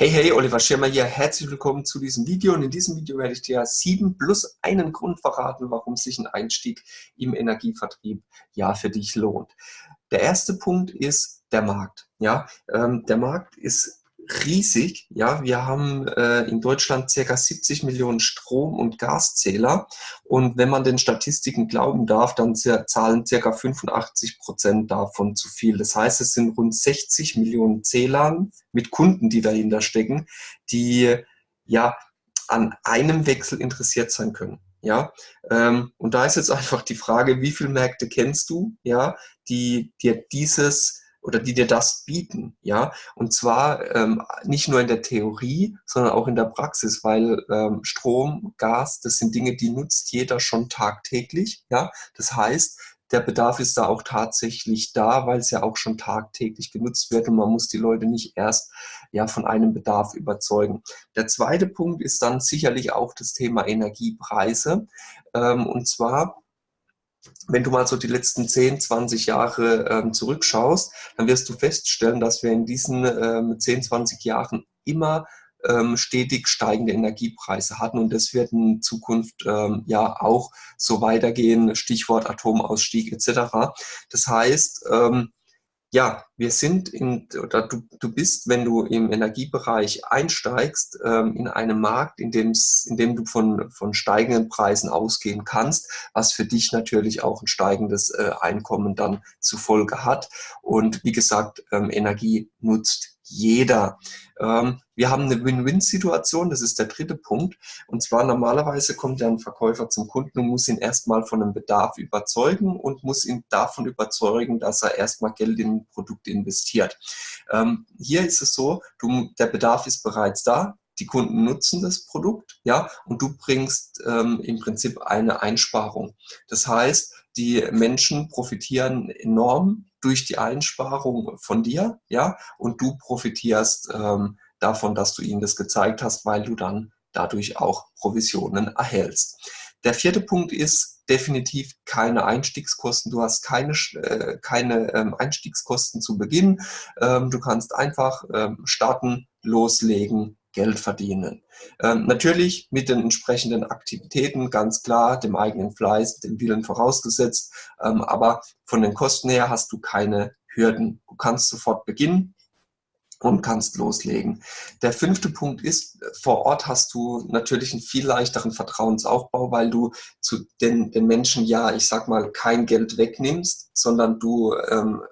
Hey, hey, Oliver Schirmer hier. Herzlich willkommen zu diesem Video. Und in diesem Video werde ich dir sieben plus einen Grund verraten, warum sich ein Einstieg im Energievertrieb ja für dich lohnt. Der erste Punkt ist der Markt. Ja, ähm, der Markt ist riesig. Ja, wir haben äh, in Deutschland circa 70 Millionen Strom- und Gaszähler. Und wenn man den Statistiken glauben darf, dann zahlen circa 85 Prozent davon zu viel. Das heißt, es sind rund 60 Millionen Zählern mit Kunden, die dahinter stecken, die ja an einem Wechsel interessiert sein können. Ja, ähm, und da ist jetzt einfach die Frage, wie viele Märkte kennst du, ja, die dir dieses oder die dir das bieten, ja. Und zwar ähm, nicht nur in der Theorie, sondern auch in der Praxis, weil ähm, Strom, Gas, das sind Dinge, die nutzt jeder schon tagtäglich, ja. Das heißt, der Bedarf ist da auch tatsächlich da, weil es ja auch schon tagtäglich genutzt wird und man muss die Leute nicht erst ja von einem Bedarf überzeugen. Der zweite Punkt ist dann sicherlich auch das Thema Energiepreise. Ähm, und zwar wenn du mal so die letzten 10, 20 Jahre ähm, zurückschaust, dann wirst du feststellen, dass wir in diesen ähm, 10, 20 Jahren immer ähm, stetig steigende Energiepreise hatten und das wird in Zukunft ähm, ja auch so weitergehen, Stichwort Atomausstieg etc. Das heißt, ähm, ja, wir sind in, oder du, du bist, wenn du im Energiebereich einsteigst, ähm, in einem Markt, in dem, in dem du von, von steigenden Preisen ausgehen kannst, was für dich natürlich auch ein steigendes äh, Einkommen dann zur Folge hat. Und wie gesagt, ähm, Energie nutzt jeder. Ähm, wir haben eine Win-Win-Situation, das ist der dritte Punkt. Und zwar normalerweise kommt ja ein Verkäufer zum Kunden und muss ihn erstmal von einem Bedarf überzeugen und muss ihn davon überzeugen, dass er erstmal Geld in ein Produkt investiert. Ähm, hier ist es so, der Bedarf ist bereits da, die Kunden nutzen das Produkt, ja, und du bringst ähm, im Prinzip eine Einsparung. Das heißt, die Menschen profitieren enorm durch die Einsparung von dir, ja, und du profitierst ähm, davon, dass du ihnen das gezeigt hast, weil du dann dadurch auch Provisionen erhältst. Der vierte Punkt ist definitiv keine Einstiegskosten. Du hast keine, äh, keine ähm, Einstiegskosten zu Beginn. Ähm, du kannst einfach ähm, starten, loslegen, Geld verdienen. Ähm, natürlich mit den entsprechenden Aktivitäten, ganz klar, dem eigenen Fleiß, dem Willen vorausgesetzt, ähm, aber von den Kosten her hast du keine Hürden. Du kannst sofort beginnen und kannst loslegen. Der fünfte Punkt ist, vor Ort hast du natürlich einen viel leichteren Vertrauensaufbau, weil du zu den, den Menschen ja, ich sag mal, kein Geld wegnimmst, sondern du ähm,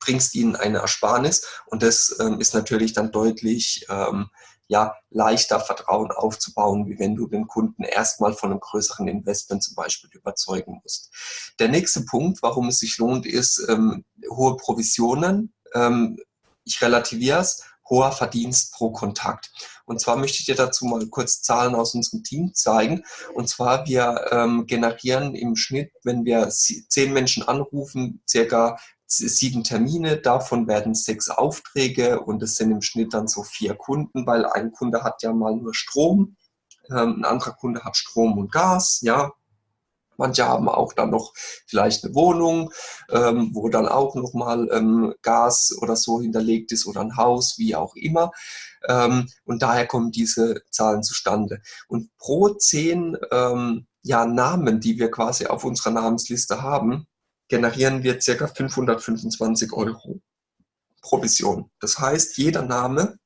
bringst ihnen eine Ersparnis und das ähm, ist natürlich dann deutlich ähm, ja, leichter Vertrauen aufzubauen, wie wenn du den Kunden erstmal von einem größeren Investment zum Beispiel überzeugen musst. Der nächste Punkt, warum es sich lohnt, ist ähm, hohe Provisionen. Ähm, ich relativiere es, hoher Verdienst pro Kontakt. Und zwar möchte ich dir dazu mal kurz Zahlen aus unserem Team zeigen. Und zwar, wir ähm, generieren im Schnitt, wenn wir zehn Menschen anrufen, circa sieben Termine, davon werden sechs Aufträge und es sind im Schnitt dann so vier Kunden, weil ein Kunde hat ja mal nur Strom, ähm, ein anderer Kunde hat Strom und Gas, ja. Manche haben auch dann noch vielleicht eine Wohnung, ähm, wo dann auch nochmal ähm, Gas oder so hinterlegt ist oder ein Haus, wie auch immer. Ähm, und daher kommen diese Zahlen zustande. Und pro zehn ähm, ja, Namen, die wir quasi auf unserer Namensliste haben, generieren wir ca. 525 Euro Provision. Das heißt, jeder Name,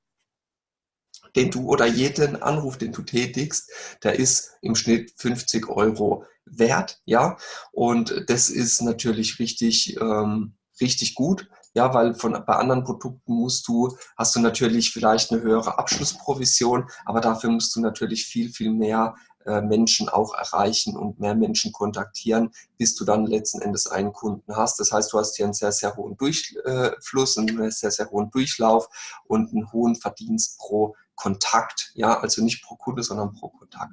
den du oder jeden Anruf, den du tätigst, der ist im Schnitt 50 Euro wert, ja. Und das ist natürlich richtig, ähm, richtig gut, ja, weil von, bei anderen Produkten musst du, hast du natürlich vielleicht eine höhere Abschlussprovision, aber dafür musst du natürlich viel, viel mehr äh, Menschen auch erreichen und mehr Menschen kontaktieren, bis du dann letzten Endes einen Kunden hast. Das heißt, du hast hier einen sehr, sehr hohen Durchfluss, einen sehr, sehr hohen Durchlauf und einen hohen Verdienst pro Kontakt, ja, also nicht pro Kunde, sondern pro Kontakt.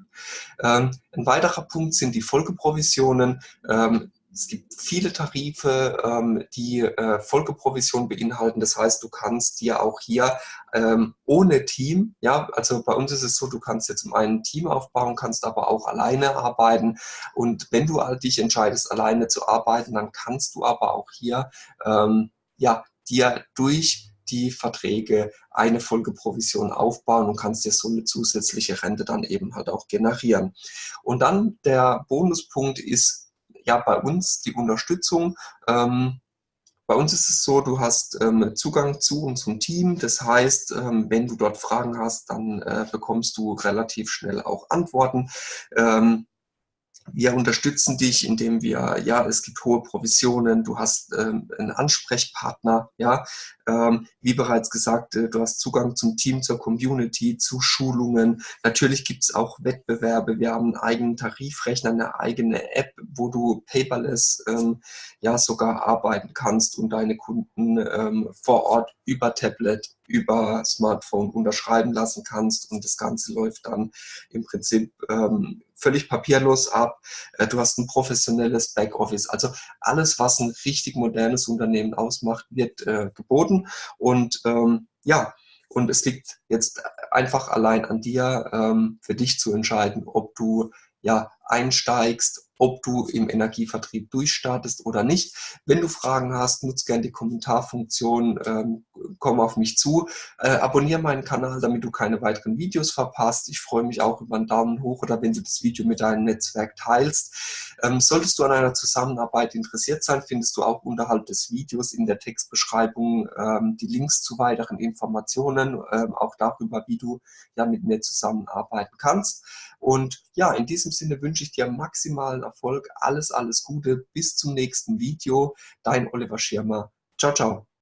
Ähm, ein weiterer Punkt sind die Folgeprovisionen. Ähm, es gibt viele Tarife, ähm, die äh, Folgeprovision beinhalten. Das heißt, du kannst dir auch hier ähm, ohne Team, ja, also bei uns ist es so, du kannst jetzt um ein Team aufbauen, kannst aber auch alleine arbeiten. Und wenn du halt dich entscheidest, alleine zu arbeiten, dann kannst du aber auch hier, ähm, ja, dir durch die Verträge eine Folgeprovision aufbauen und kannst dir so eine zusätzliche Rente dann eben halt auch generieren. Und dann der Bonuspunkt ist ja bei uns die Unterstützung. Ähm, bei uns ist es so, du hast ähm, Zugang zu unserem Team. Das heißt, ähm, wenn du dort Fragen hast, dann äh, bekommst du relativ schnell auch Antworten. Ähm, wir unterstützen dich, indem wir, ja, es gibt hohe Provisionen, du hast ähm, einen Ansprechpartner, ja, ähm, wie bereits gesagt, äh, du hast Zugang zum Team, zur Community, zu Schulungen. Natürlich gibt es auch Wettbewerbe. Wir haben einen eigenen Tarifrechner, eine eigene App, wo du paperless ähm, ja sogar arbeiten kannst und deine Kunden ähm, vor Ort über Tablet, über Smartphone unterschreiben lassen kannst und das Ganze läuft dann im Prinzip ähm, völlig papierlos ab. Äh, du hast ein professionelles Backoffice. Also alles, was ein richtig modernes Unternehmen ausmacht, wird äh, geboten. Und ähm, ja, und es liegt jetzt einfach allein an dir, ähm, für dich zu entscheiden, ob du ja einsteigst, ob du im Energievertrieb durchstartest oder nicht. Wenn du Fragen hast, nutze gerne die Kommentarfunktion, ähm, komm auf mich zu, äh, abonniere meinen Kanal, damit du keine weiteren Videos verpasst. Ich freue mich auch über einen Daumen hoch oder wenn du das Video mit deinem Netzwerk teilst. Ähm, solltest du an einer Zusammenarbeit interessiert sein, findest du auch unterhalb des Videos in der Textbeschreibung ähm, die Links zu weiteren Informationen, ähm, auch darüber, wie du ja mit mir zusammenarbeiten kannst. Und ja, in diesem Sinne wünsche ich dir maximalen Erfolg. Alles, alles Gute. Bis zum nächsten Video. Dein Oliver Schirmer. Ciao, ciao.